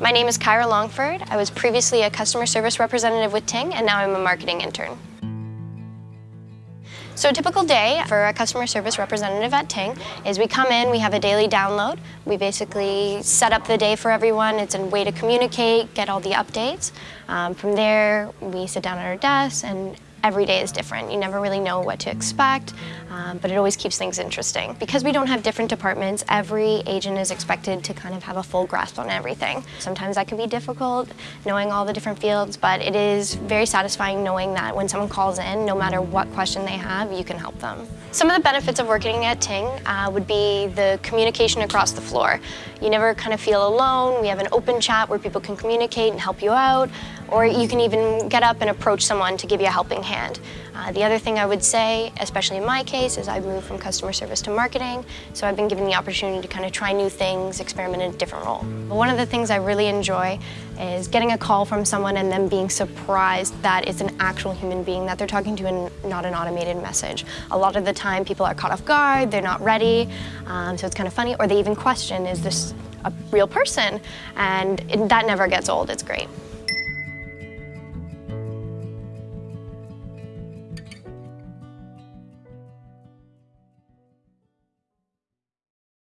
My name is Kyra Longford. I was previously a customer service representative with Ting, and now I'm a marketing intern. So a typical day for a customer service representative at Ting is we come in, we have a daily download. We basically set up the day for everyone. It's a way to communicate, get all the updates. Um, from there, we sit down at our desks and every day is different. You never really know what to expect, um, but it always keeps things interesting. Because we don't have different departments, every agent is expected to kind of have a full grasp on everything. Sometimes that can be difficult, knowing all the different fields, but it is very satisfying knowing that when someone calls in, no matter what question they have, you can help them. Some of the benefits of working at Ting uh, would be the communication across the floor. You never kind of feel alone. We have an open chat where people can communicate and help you out, or you can even get up and approach someone to give you a helping hand. Uh, the other thing I would say, especially in my case, is I've moved from customer service to marketing, so I've been given the opportunity to kind of try new things, experiment in a different role. But one of the things I really enjoy is getting a call from someone and then being surprised that it's an actual human being that they're talking to and not an automated message. A lot of the time people are caught off guard, they're not ready, um, so it's kind of funny, or they even question, is this a real person? And it, that never gets old, it's great.